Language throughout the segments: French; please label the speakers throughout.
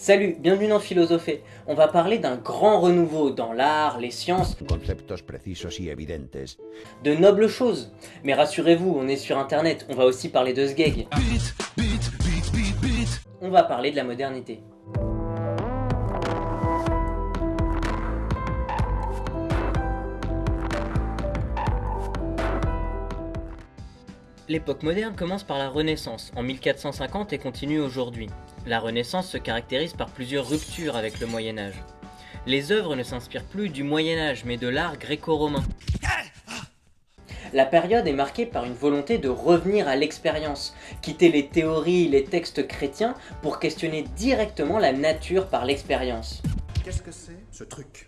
Speaker 1: Salut, bienvenue dans Philosophé. On va parler d'un grand renouveau dans l'art, les sciences,
Speaker 2: conceptos precisos y evidentes.
Speaker 1: de nobles choses. Mais rassurez-vous, on est sur internet, on va aussi parler de sgeg. On va parler de la modernité. L'époque moderne commence par la Renaissance, en 1450 et continue aujourd'hui. La Renaissance se caractérise par plusieurs ruptures avec le Moyen Âge. Les œuvres ne s'inspirent plus du Moyen Âge, mais de l'art gréco-romain. La période est marquée par une volonté de revenir à l'expérience, quitter les théories, les textes chrétiens, pour questionner directement la nature par l'expérience.
Speaker 3: Qu'est-ce que c'est? Ce truc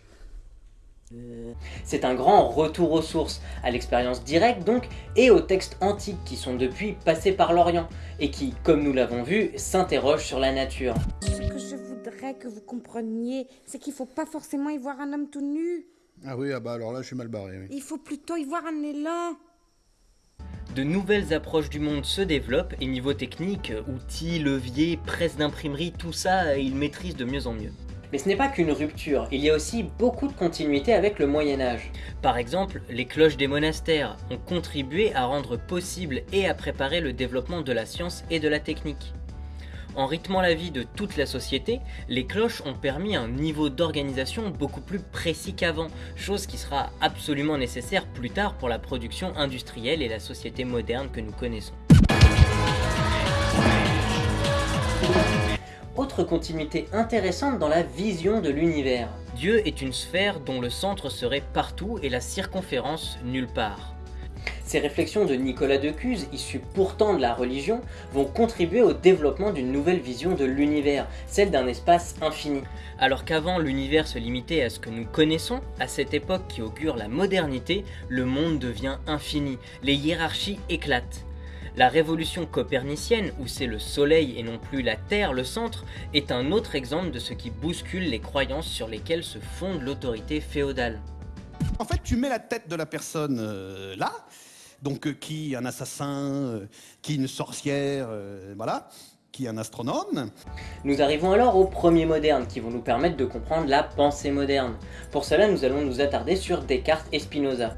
Speaker 1: C'est un grand retour aux sources, à l'expérience directe donc, et aux textes antiques qui sont depuis passés par l'Orient, et qui, comme nous l'avons vu, s'interrogent sur la nature.
Speaker 4: Ce que je voudrais que vous compreniez, c'est qu'il faut pas forcément y voir un homme tout nu.
Speaker 3: Ah oui, ah bah alors là je suis mal barré. Oui.
Speaker 4: Il faut plutôt y voir un élan.
Speaker 1: De nouvelles approches du monde se développent, et niveau technique, outils, leviers, presse d'imprimerie, tout ça, ils maîtrisent de mieux en mieux. Mais ce n'est pas qu'une rupture, il y a aussi beaucoup de continuité avec le Moyen Âge. Par exemple, les cloches des monastères ont contribué à rendre possible et à préparer le développement de la science et de la technique. En rythmant la vie de toute la société, les cloches ont permis un niveau d'organisation beaucoup plus précis qu'avant, chose qui sera absolument nécessaire plus tard pour la production industrielle et la société moderne que nous connaissons. Autre continuité intéressante dans la vision de l'univers. Dieu est une sphère dont le centre serait partout et la circonférence nulle part. Ces réflexions de Nicolas de Cuse, issues pourtant de la religion, vont contribuer au développement d'une nouvelle vision de l'univers, celle d'un espace infini. Alors qu'avant l'univers se limitait à ce que nous connaissons, à cette époque qui augure la modernité, le monde devient infini, les hiérarchies éclatent. La révolution copernicienne, où c'est le soleil et non plus la Terre le centre, est un autre exemple de ce qui bouscule les croyances sur lesquelles se fonde l'autorité féodale.
Speaker 3: En fait, tu mets la tête de la personne euh, là, donc euh, qui un assassin, euh, qui une sorcière, voilà, qui un astronome.
Speaker 1: Nous arrivons alors aux premiers modernes qui vont nous permettre de comprendre la pensée moderne. Pour cela, nous allons nous attarder sur Descartes et Spinoza.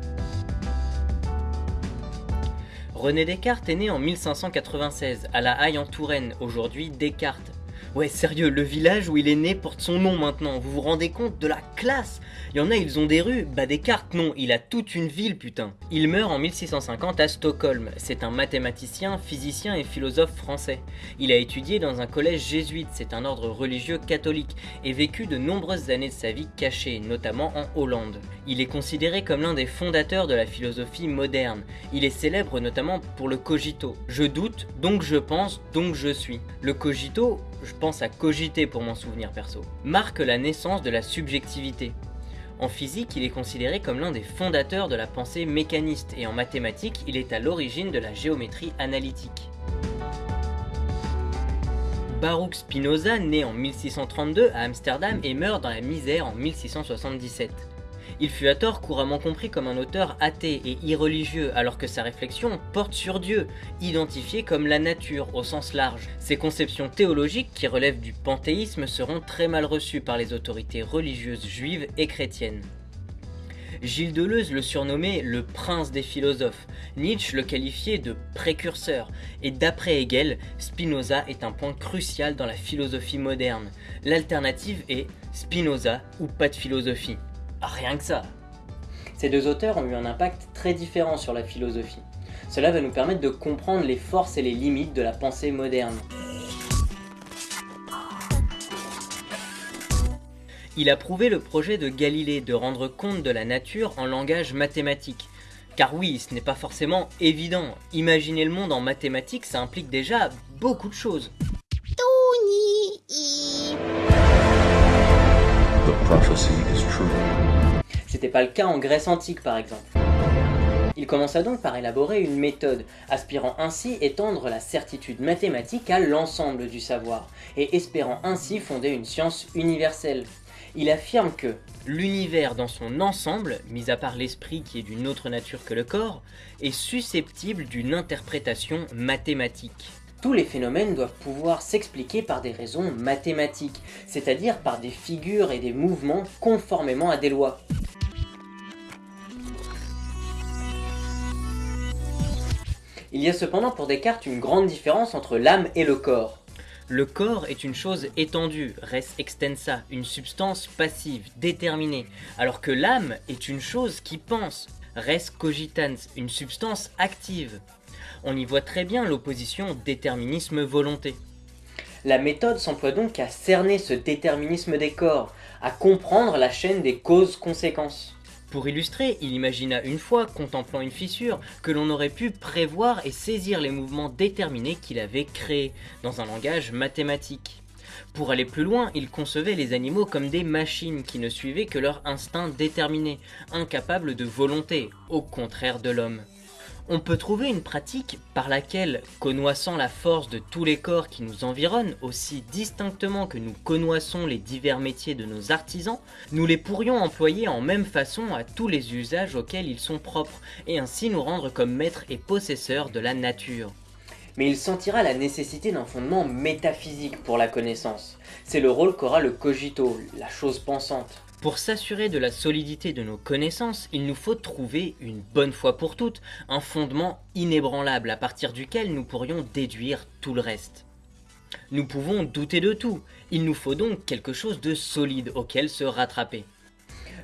Speaker 1: René Descartes est né en 1596 à La Haye en Touraine, aujourd'hui Descartes. Ouais, sérieux, le village où il est né porte son nom maintenant, vous vous rendez compte de la classe? Il y en a, ils ont des rues, bah Descartes non, il a toute une ville putain. Il meurt en 1650 à Stockholm, c'est un mathématicien, physicien et philosophe français. Il a étudié dans un collège jésuite, c'est un ordre religieux catholique, et vécu de nombreuses années de sa vie cachée, notamment en Hollande. Il est considéré comme l'un des fondateurs de la philosophie moderne. Il est célèbre notamment pour le cogito. Je doute, donc je pense, donc je suis. Le cogito, je pense à cogiter pour m'en souvenir perso, marque la naissance de la subjectivité. En physique, il est considéré comme l'un des fondateurs de la pensée mécaniste et en mathématiques, il est à l'origine de la géométrie analytique. Baruch Spinoza naît en 1632 à Amsterdam et meurt dans la misère en 1677. Il fut à tort couramment compris comme un auteur athée et irreligieux alors que sa réflexion porte sur Dieu, identifié comme la nature au sens large. Ses conceptions théologiques qui relèvent du panthéisme seront très mal reçues par les autorités religieuses juives et chrétiennes. Gilles Deleuze le surnommait le prince des philosophes, Nietzsche le qualifiait de précurseur, et d'après Hegel, Spinoza est un point crucial dans la philosophie moderne. L'alternative est Spinoza ou pas de philosophie. Rien que ça. Ces deux auteurs ont eu un impact très différent sur la philosophie. Cela va nous permettre de comprendre les forces et les limites de la pensée moderne. Il a prouvé le projet de Galilée de rendre compte de la nature en langage mathématique. Car oui, ce n'est pas forcément évident. Imaginer le monde en mathématiques, ça implique déjà beaucoup de choses.
Speaker 2: The prophecy is true.
Speaker 1: C'était pas le cas en Grèce antique par exemple. Il commença donc par élaborer une méthode, aspirant ainsi étendre la certitude mathématique à l'ensemble du savoir, et espérant ainsi fonder une science universelle. Il affirme que l'univers dans son ensemble, mis à part l'esprit qui est d'une autre nature que le corps, est susceptible d'une interprétation mathématique. Tous les phénomènes doivent pouvoir s'expliquer par des raisons mathématiques, c'est-à-dire par des figures et des mouvements conformément à des lois. Il y a cependant pour Descartes une grande différence entre l'âme et le corps. Le corps est une chose étendue, res extensa, une substance passive, déterminée, alors que l'âme est une chose qui pense, res cogitans, une substance active. On y voit très bien l'opposition déterminisme-volonté. La méthode s'emploie donc à cerner ce déterminisme des corps, à comprendre la chaîne des causes-conséquences. Pour illustrer, il imagina une fois, contemplant une fissure, que l'on aurait pu prévoir et saisir les mouvements déterminés qu'il avait créés, dans un langage mathématique. Pour aller plus loin, il concevait les animaux comme des machines qui ne suivaient que leur instinct déterminé, incapables de volonté, au contraire de l'homme on peut trouver une pratique par laquelle, connoissant la force de tous les corps qui nous environnent aussi distinctement que nous connoissons les divers métiers de nos artisans, nous les pourrions employer en même façon à tous les usages auxquels ils sont propres, et ainsi nous rendre comme maîtres et possesseurs de la nature. Mais il sentira la nécessité d'un fondement métaphysique pour la connaissance. C'est le rôle qu'aura le cogito, la chose pensante. Pour s'assurer de la solidité de nos connaissances, il nous faut trouver, une bonne fois pour toutes, un fondement inébranlable à partir duquel nous pourrions déduire tout le reste. Nous pouvons douter de tout, il nous faut donc quelque chose de solide auquel se rattraper.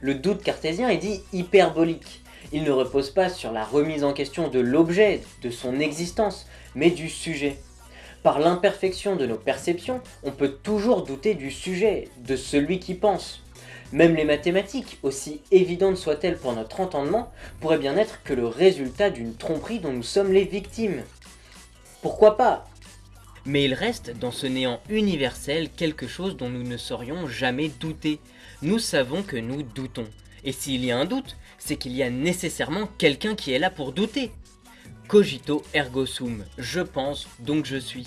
Speaker 1: Le doute cartésien est dit hyperbolique. Il ne repose pas sur la remise en question de l'objet, de son existence, mais du sujet. Par l'imperfection de nos perceptions, on peut toujours douter du sujet, de celui qui pense. Même les mathématiques, aussi évidentes soient-elles pour notre entendement, pourraient bien être que le résultat d'une tromperie dont nous sommes les victimes. Pourquoi pas? Mais il reste dans ce néant universel quelque chose dont nous ne saurions jamais douter. Nous savons que nous doutons. Et s'il y a un doute, c'est qu'il y a nécessairement quelqu'un qui est là pour douter. Cogito ergo sum, je pense, donc je suis.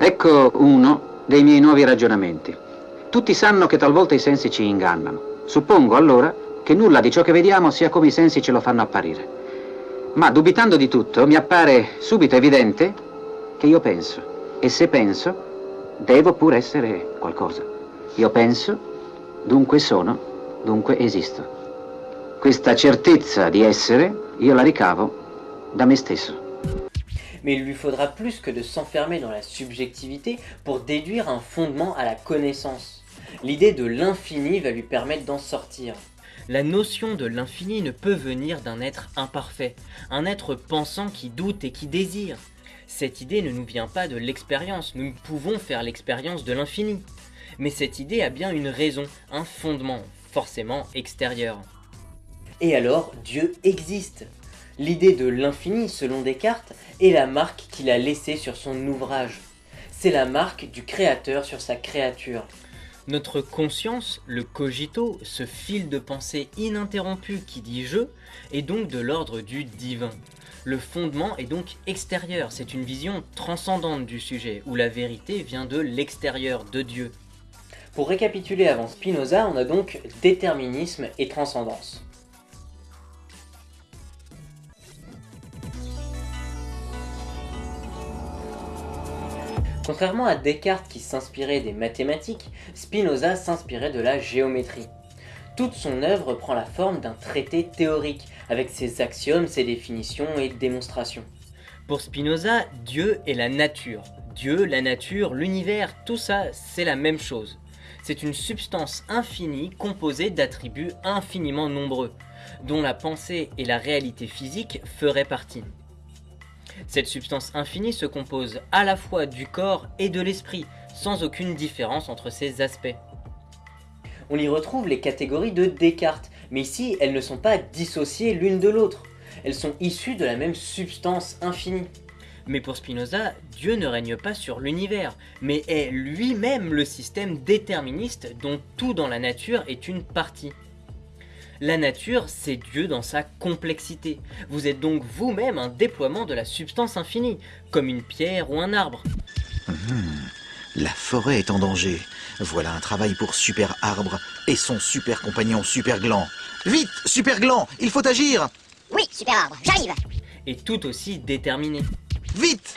Speaker 5: Ecco uno dei miei nuovi ragionamenti. Tutti sanno che talvolta i sensi ci ingannano. Suppongo allora che nulla di ciò che vediamo sia come i sensi ce lo fanno apparire. Ma dubitando di tutto, mi appare subito evidente che io penso. E se penso, devo pur essere qualcosa. Io penso, dunque sono, dunque esisto. Questa certezza di essere, io la ricavo da me stesso.
Speaker 1: mais il lui faudra plus que de s'enfermer dans la subjectivité pour déduire un fondement à la connaissance. L'idée de l'infini va lui permettre d'en sortir. La notion de l'infini ne peut venir d'un être imparfait, un être pensant qui doute et qui désire. Cette idée ne nous vient pas de l'expérience, nous pouvons faire l'expérience de l'infini. Mais cette idée a bien une raison, un fondement, forcément extérieur. Et alors, Dieu existe. L'idée de l'infini, selon Descartes, est la marque qu'il a laissée sur son ouvrage. C'est la marque du créateur sur sa créature. Notre conscience, le cogito, ce fil de pensée ininterrompu qui dit je, est donc de l'ordre du divin. Le fondement est donc extérieur, c'est une vision transcendante du sujet, où la vérité vient de l'extérieur, de Dieu. Pour récapituler avant Spinoza, on a donc déterminisme et transcendance. Contrairement à Descartes qui s'inspirait des mathématiques, Spinoza s'inspirait de la géométrie. Toute son œuvre prend la forme d'un traité théorique, avec ses axiomes, ses définitions et démonstrations. Pour Spinoza, Dieu est la nature. Dieu, la nature, l'univers, tout ça, c'est la même chose. C'est une substance infinie composée d'attributs infiniment nombreux, dont la pensée et la réalité physique feraient partie. Cette substance infinie se compose à la fois du corps et de l'esprit, sans aucune différence entre ces aspects. On y retrouve les catégories de Descartes, mais ici elles ne sont pas dissociées l'une de l'autre. Elles sont issues de la même substance infinie. Mais pour Spinoza, Dieu ne règne pas sur l'univers, mais est lui-même le système déterministe dont tout dans la nature est une partie. La nature, c'est Dieu dans sa complexité. Vous êtes donc vous-même un déploiement de la substance infinie, comme une pierre ou un arbre.
Speaker 6: La forêt est en danger. Voilà un travail pour Super Arbre et son super compagnon Super Gland. Vite, Super Gland, il faut agir
Speaker 7: Oui, Super Arbre, j'arrive
Speaker 1: Et tout aussi déterminé.
Speaker 6: Vite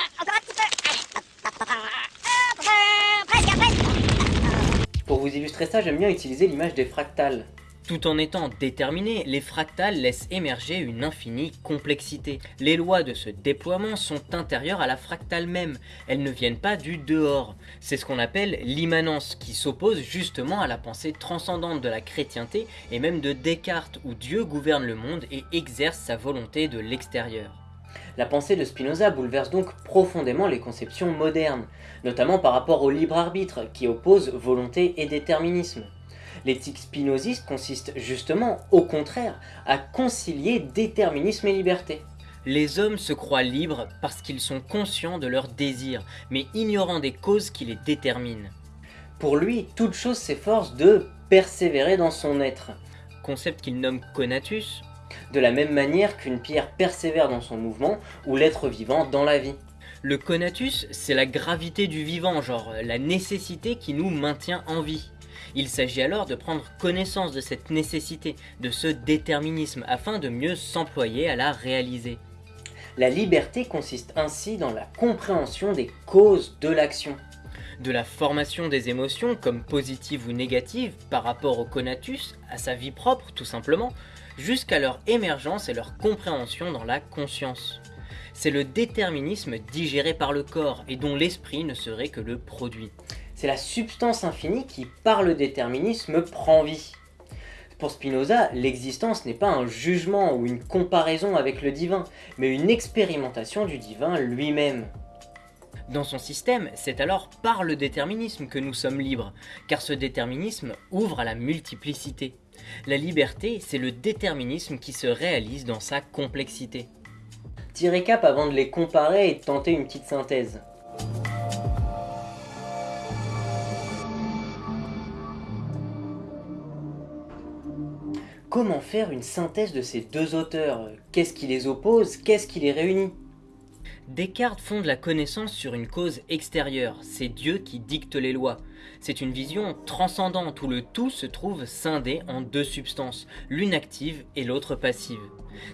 Speaker 7: Pour
Speaker 1: vous illustrer ça, j'aime bien utiliser l'image des fractales. Tout en étant déterminés, les fractales laissent émerger une infinie complexité. Les lois de ce déploiement sont intérieures à la fractale même, elles ne viennent pas du dehors. C'est ce qu'on appelle l'immanence, qui s'oppose justement à la pensée transcendante de la chrétienté et même de Descartes, où Dieu gouverne le monde et exerce sa volonté de l'extérieur. La pensée de Spinoza bouleverse donc profondément les conceptions modernes, notamment par rapport au libre arbitre, qui oppose volonté et déterminisme. L'éthique spinoziste consiste justement, au contraire, à concilier déterminisme et liberté. Les hommes se croient libres parce qu'ils sont conscients de leurs désirs, mais ignorant des causes qui les déterminent. Pour lui, toute chose s'efforce de persévérer dans son être, concept qu'il nomme conatus, de la même manière qu'une pierre persévère dans son mouvement ou l'être vivant dans la vie. Le conatus, c'est la gravité du vivant, genre la nécessité qui nous maintient en vie. Il s'agit alors de prendre connaissance de cette nécessité, de ce déterminisme, afin de mieux s'employer à la réaliser. La liberté consiste ainsi dans la compréhension des causes de l'action. De la formation des émotions, comme positives ou négatives, par rapport au conatus, à sa vie propre tout simplement, jusqu'à leur émergence et leur compréhension dans la conscience. C'est le déterminisme digéré par le corps et dont l'esprit ne serait que le produit c'est la substance infinie qui, par le déterminisme, prend vie. Pour Spinoza, l'existence n'est pas un jugement ou une comparaison avec le divin, mais une expérimentation du divin lui-même. Dans son système, c'est alors par le déterminisme que nous sommes libres, car ce déterminisme ouvre à la multiplicité. La liberté, c'est le déterminisme qui se réalise dans sa complexité. Tirer cap avant de les comparer et de tenter une petite synthèse. Comment faire une synthèse de ces deux auteurs? Qu'est-ce qui les oppose? Qu'est-ce qui les réunit? Descartes fonde la connaissance sur une cause extérieure, c'est Dieu qui dicte les lois. C'est une vision transcendante où le tout se trouve scindé en deux substances, l'une active et l'autre passive.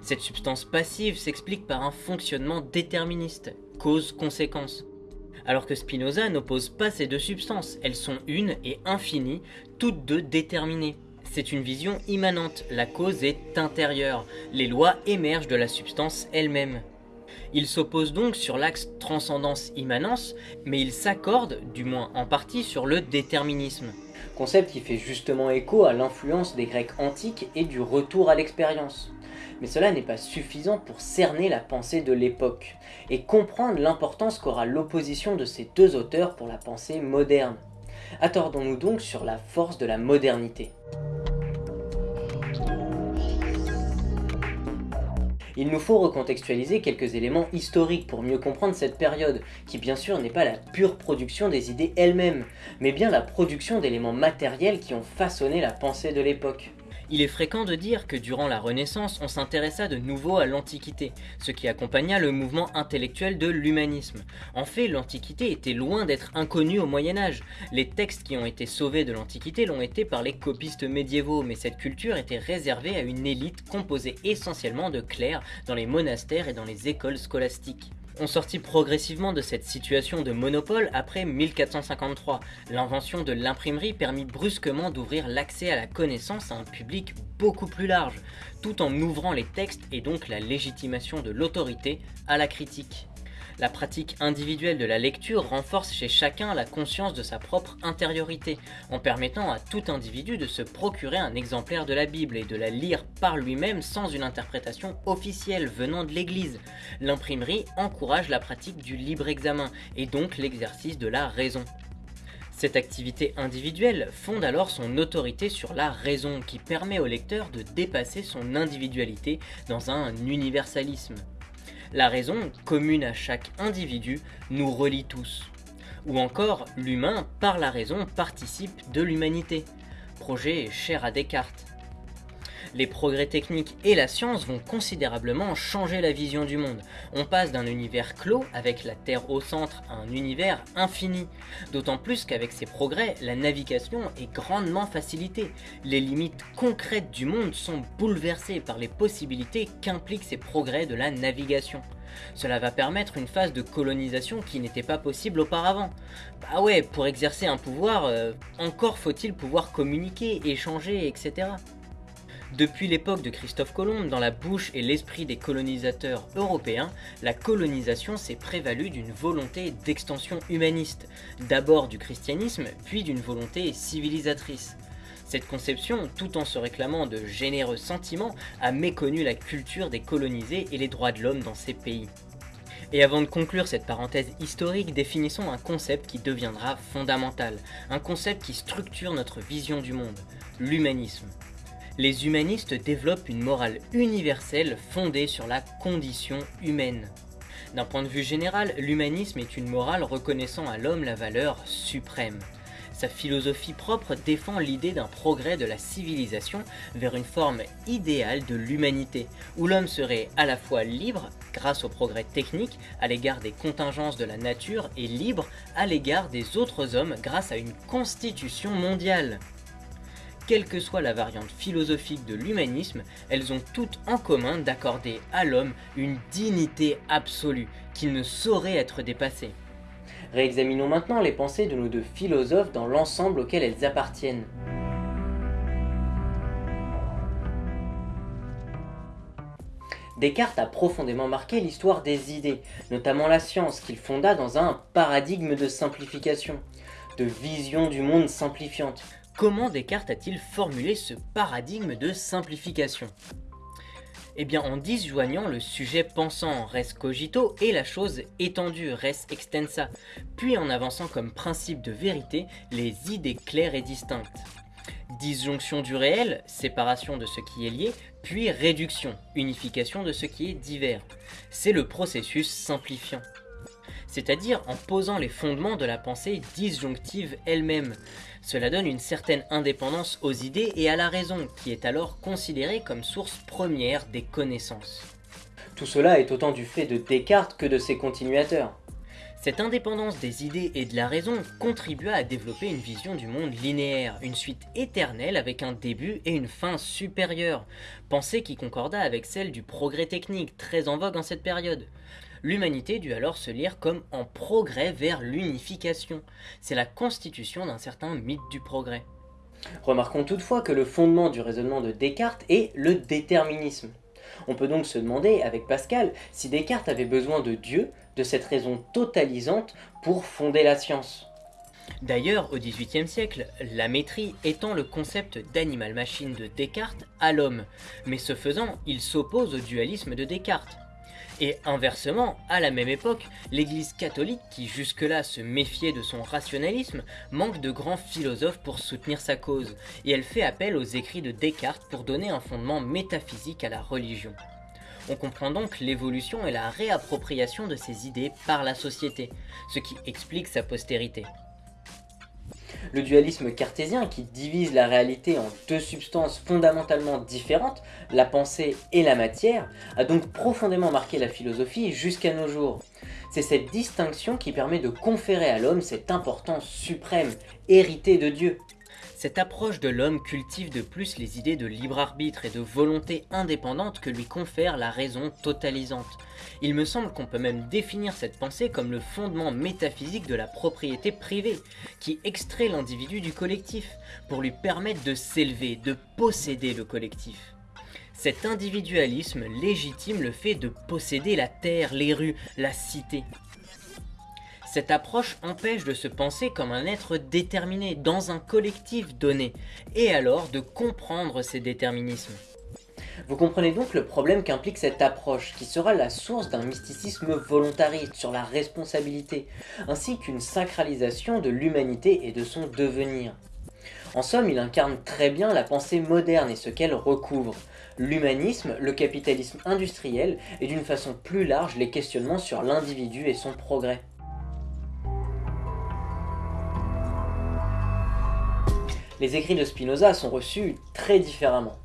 Speaker 1: Cette substance passive s'explique par un fonctionnement déterministe, cause-conséquence. Alors que Spinoza n'oppose pas ces deux substances, elles sont une et infinie, toutes deux déterminées. C'est une vision immanente, la cause est intérieure, les lois émergent de la substance elle-même. Il s'oppose donc sur l'axe transcendance-immanence, mais il s'accorde, du moins en partie, sur le déterminisme. Concept qui fait justement écho à l'influence des Grecs antiques et du retour à l'expérience. Mais cela n'est pas suffisant pour cerner la pensée de l'époque, et comprendre l'importance qu'aura l'opposition de ces deux auteurs pour la pensée moderne. Attardons-nous donc sur la force de la modernité. Il nous faut recontextualiser quelques éléments historiques pour mieux comprendre cette période, qui bien sûr n'est pas la pure production des idées elles-mêmes, mais bien la production d'éléments matériels qui ont façonné la pensée de l'époque. Il est fréquent de dire que durant la Renaissance, on s'intéressa de nouveau à l'Antiquité, ce qui accompagna le mouvement intellectuel de l'humanisme. En fait, l'Antiquité était loin d'être inconnue au Moyen-Âge. Les textes qui ont été sauvés de l'Antiquité l'ont été par les copistes médiévaux, mais cette culture était réservée à une élite composée essentiellement de clercs dans les monastères et dans les écoles scolastiques on sortit progressivement de cette situation de monopole après 1453. L'invention de l'imprimerie permit brusquement d'ouvrir l'accès à la connaissance à un public beaucoup plus large, tout en ouvrant les textes et donc la légitimation de l'autorité à la critique. La pratique individuelle de la lecture renforce chez chacun la conscience de sa propre intériorité, en permettant à tout individu de se procurer un exemplaire de la Bible et de la lire par lui-même sans une interprétation officielle venant de l'Église. L'imprimerie encourage la pratique du libre examen et donc l'exercice de la raison. Cette activité individuelle fonde alors son autorité sur la raison qui permet au lecteur de dépasser son individualité dans un universalisme. La raison, commune à chaque individu, nous relie tous. Ou encore, l'humain, par la raison, participe de l'humanité. Projet cher à Descartes. Les progrès techniques et la science vont considérablement changer la vision du monde. On passe d'un univers clos, avec la Terre au centre, à un univers infini. D'autant plus qu'avec ces progrès, la navigation est grandement facilitée. Les limites concrètes du monde sont bouleversées par les possibilités qu'impliquent ces progrès de la navigation. Cela va permettre une phase de colonisation qui n'était pas possible auparavant. Bah ouais, pour exercer un pouvoir, euh, encore faut-il pouvoir communiquer, échanger, etc. Depuis l'époque de Christophe Colomb, dans la bouche et l'esprit des colonisateurs européens, la colonisation s'est prévalue d'une volonté d'extension humaniste, d'abord du christianisme, puis d'une volonté civilisatrice. Cette conception, tout en se réclamant de généreux sentiments, a méconnu la culture des colonisés et les droits de l'homme dans ces pays. Et avant de conclure cette parenthèse historique, définissons un concept qui deviendra fondamental, un concept qui structure notre vision du monde, l'humanisme. Les humanistes développent une morale universelle fondée sur la condition humaine. D'un point de vue général, l'humanisme est une morale reconnaissant à l'homme la valeur suprême. Sa philosophie propre défend l'idée d'un progrès de la civilisation vers une forme idéale de l'humanité, où l'homme serait à la fois libre grâce au progrès technique à l'égard des contingences de la nature et libre à l'égard des autres hommes grâce à une constitution mondiale. Quelle que soit la variante philosophique de l'humanisme, elles ont toutes en commun d'accorder à l'homme une dignité absolue qui ne saurait être dépassée. Réexaminons maintenant les pensées de nos deux philosophes dans l'ensemble auquel elles appartiennent. Descartes a profondément marqué l'histoire des idées, notamment la science, qu'il fonda dans un paradigme de simplification, de vision du monde simplifiante. Comment Descartes a-t-il formulé ce paradigme de simplification? Eh bien, en disjoignant le sujet pensant res cogito et la chose étendue res extensa, puis en avançant comme principe de vérité les idées claires et distinctes. Disjonction du réel, séparation de ce qui est lié, puis réduction, unification de ce qui est divers. C'est le processus simplifiant c'est-à-dire en posant les fondements de la pensée disjonctive elle-même, cela donne une certaine indépendance aux idées et à la raison, qui est alors considérée comme source première des connaissances. Tout cela est autant du fait de Descartes que de ses continuateurs. Cette indépendance des idées et de la raison contribua à développer une vision du monde linéaire, une suite éternelle avec un début et une fin supérieure, pensée qui concorda avec celle du progrès technique, très en vogue en cette période. L'humanité dut alors se lire comme en progrès vers l'unification. C'est la constitution d'un certain mythe du progrès. Remarquons toutefois que le fondement du raisonnement de Descartes est le déterminisme. On peut donc se demander, avec Pascal, si Descartes avait besoin de Dieu, de cette raison totalisante, pour fonder la science. D'ailleurs, au XVIIIe siècle, la métrie étend le concept d'animal-machine de Descartes à l'homme, mais ce faisant, il s'oppose au dualisme de Descartes. Et inversement, à la même époque, l'église catholique, qui jusque-là se méfiait de son rationalisme, manque de grands philosophes pour soutenir sa cause, et elle fait appel aux écrits de Descartes pour donner un fondement métaphysique à la religion. On comprend donc l'évolution et la réappropriation de ces idées par la société, ce qui explique sa postérité. Le dualisme cartésien qui divise la réalité en deux substances fondamentalement différentes, la pensée et la matière, a donc profondément marqué la philosophie jusqu'à nos jours. C'est cette distinction qui permet de conférer à l'homme cette importance suprême, héritée de Dieu. Cette approche de l'homme cultive de plus les idées de libre arbitre et de volonté indépendante que lui confère la raison totalisante. Il me semble qu'on peut même définir cette pensée comme le fondement métaphysique de la propriété privée, qui extrait l'individu du collectif, pour lui permettre de s'élever, de posséder le collectif. Cet individualisme légitime le fait de posséder la terre, les rues, la cité. Cette approche empêche de se penser comme un être déterminé dans un collectif donné, et alors de comprendre ces déterminismes. Vous comprenez donc le problème qu'implique cette approche, qui sera la source d'un mysticisme volontariste sur la responsabilité, ainsi qu'une sacralisation de l'humanité et de son devenir. En somme, il incarne très bien la pensée moderne et ce qu'elle recouvre, l'humanisme, le capitalisme industriel et d'une façon plus large les questionnements sur l'individu et son progrès. Les écrits de Spinoza sont reçus très différemment.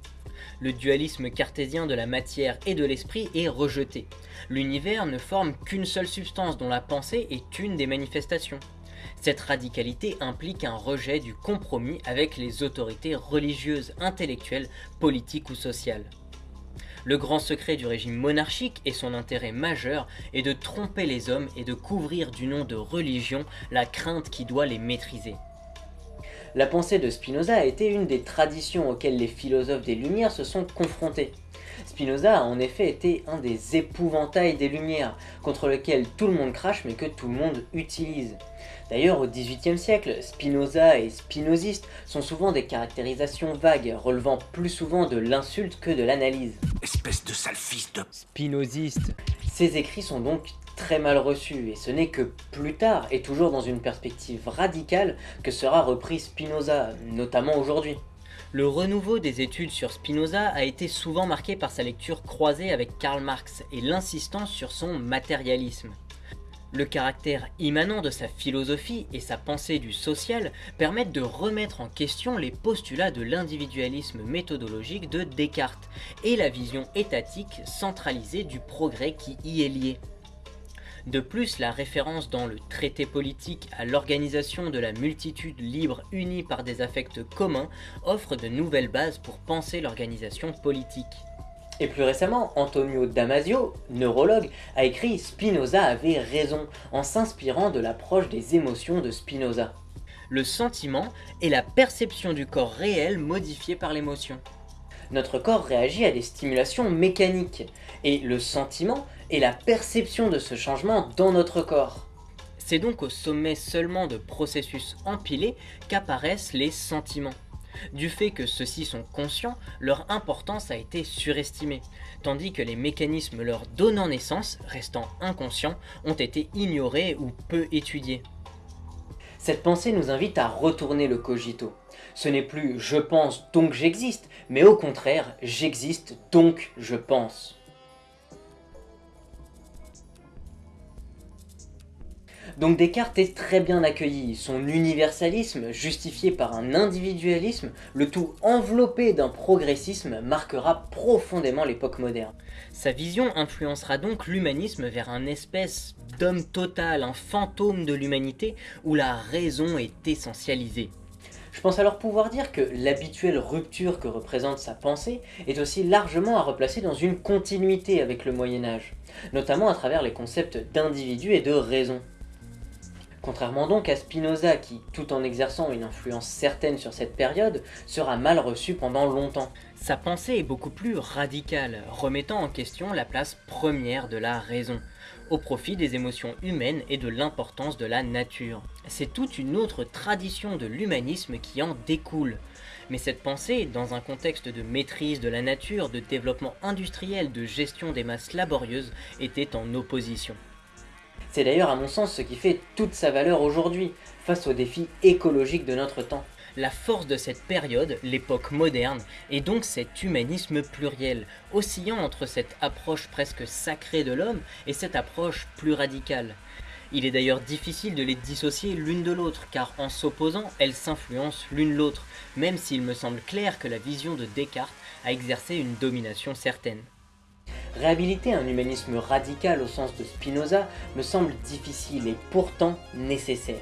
Speaker 1: Le dualisme cartésien de la matière et de l'esprit est rejeté. L'univers ne forme qu'une seule substance dont la pensée est une des manifestations. Cette radicalité implique un rejet du compromis avec les autorités religieuses, intellectuelles, politiques ou sociales. Le grand secret du régime monarchique et son intérêt majeur est de tromper les hommes et de couvrir du nom de religion la crainte qui doit les maîtriser. La pensée de Spinoza a été une des traditions auxquelles les philosophes des Lumières se sont confrontés. Spinoza a en effet été un des épouvantails des Lumières, contre lequel tout le monde crache mais que tout le monde utilise. D'ailleurs, au XVIIIe siècle, Spinoza et spinoziste sont souvent des caractérisations vagues, relevant plus souvent de l'insulte que de l'analyse.
Speaker 7: Espèce de sale fils de...
Speaker 1: Spinoziste. Ces écrits sont donc très mal reçus, et ce n'est que plus tard, et toujours dans une perspective radicale, que sera repris Spinoza, notamment aujourd'hui. Le renouveau des études sur Spinoza a été souvent marqué par sa lecture croisée avec Karl Marx et l'insistance sur son matérialisme. Le caractère immanent de sa philosophie et sa pensée du social permettent de remettre en question les postulats de l'individualisme méthodologique de Descartes et la vision étatique centralisée du progrès qui y est lié. De plus, la référence dans le traité politique à l'organisation de la multitude libre unie par des affects communs offre de nouvelles bases pour penser l'organisation politique. Et plus récemment, Antonio Damasio, neurologue, a écrit Spinoza avait raison en s'inspirant de l'approche des émotions de Spinoza. Le sentiment est la perception du corps réel modifié par l'émotion. Notre corps réagit à des stimulations mécaniques, et le sentiment est la perception de ce changement dans notre corps. C'est donc au sommet seulement de processus empilés qu'apparaissent les sentiments. Du fait que ceux-ci sont conscients, leur importance a été surestimée, tandis que les mécanismes leur donnant naissance, restant inconscients, ont été ignorés ou peu étudiés. Cette pensée nous invite à retourner le cogito. Ce n'est plus « je pense donc j'existe », mais au contraire « j'existe donc je pense ». Donc Descartes est très bien accueilli, son universalisme, justifié par un individualisme, le tout enveloppé d'un progressisme, marquera profondément l'époque moderne. Sa vision influencera donc l'humanisme vers un espèce d'homme total, un fantôme de l'humanité, où la raison est essentialisée. Je pense alors pouvoir dire que l'habituelle rupture que représente sa pensée est aussi largement à replacer dans une continuité avec le Moyen-Âge, notamment à travers les concepts d'individu et de raison. Contrairement donc à Spinoza qui, tout en exerçant une influence certaine sur cette période, sera mal reçu pendant longtemps. Sa pensée est beaucoup plus radicale, remettant en question la place première de la raison, au profit des émotions humaines et de l'importance de la nature. C'est toute une autre tradition de l'humanisme qui en découle. Mais cette pensée, dans un contexte de maîtrise de la nature, de développement industriel, de gestion des masses laborieuses, était en opposition. C'est d'ailleurs à mon sens ce qui fait toute sa valeur aujourd'hui, face aux défis écologiques de notre temps. La force de cette période, l'époque moderne, est donc cet humanisme pluriel, oscillant entre cette approche presque sacrée de l'homme et cette approche plus radicale. Il est d'ailleurs difficile de les dissocier l'une de l'autre, car en s'opposant, elles s'influencent l'une l'autre, même s'il me semble clair que la vision de Descartes a exercé une domination certaine. Réhabiliter un humanisme radical au sens de Spinoza me semble difficile et pourtant nécessaire.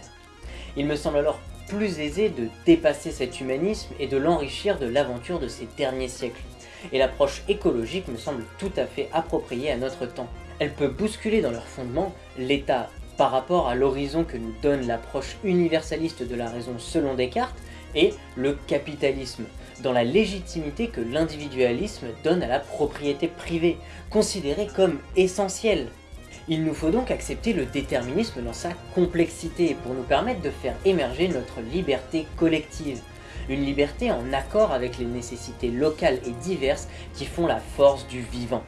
Speaker 1: Il me semble alors plus aisé de dépasser cet humanisme et de l'enrichir de l'aventure de ces derniers siècles. Et l'approche écologique me semble tout à fait appropriée à notre temps. Elle peut bousculer dans leur fondement l'État par rapport à l'horizon que nous donne l'approche universaliste de la raison selon Descartes et le capitalisme, dans la légitimité que l'individualisme donne à la propriété privée, considérée comme essentielle. Il nous faut donc accepter le déterminisme dans sa complexité pour nous permettre de faire émerger notre liberté collective. Une liberté en accord avec les nécessités locales et diverses qui font la force du vivant.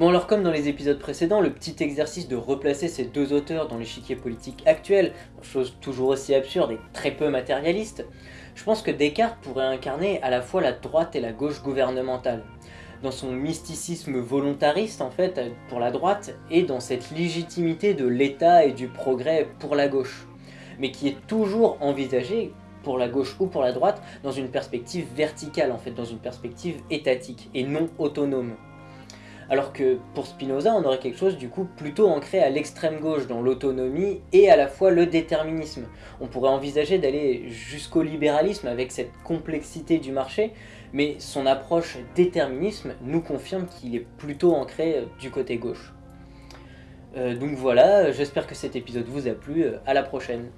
Speaker 1: Bon alors comme dans les épisodes précédents, le petit exercice de replacer ces deux auteurs dans l'échiquier politique actuel, chose toujours aussi absurde et très peu matérialiste, je pense que Descartes pourrait incarner à la fois la droite et la gauche gouvernementale. Dans son mysticisme volontariste en fait pour la droite et dans cette légitimité de l'État et du progrès pour la gauche, mais qui est toujours envisagée pour la gauche ou pour la droite dans une perspective verticale en fait, dans une perspective étatique et non autonome. Alors que pour Spinoza, on aurait quelque chose du coup plutôt ancré à l'extrême gauche, dans l'autonomie et à la fois le déterminisme. On pourrait envisager d'aller jusqu'au libéralisme avec cette complexité du marché, mais son approche déterminisme nous confirme qu'il est plutôt ancré du côté gauche. Euh, donc voilà, j'espère que cet épisode vous a plu, à la prochaine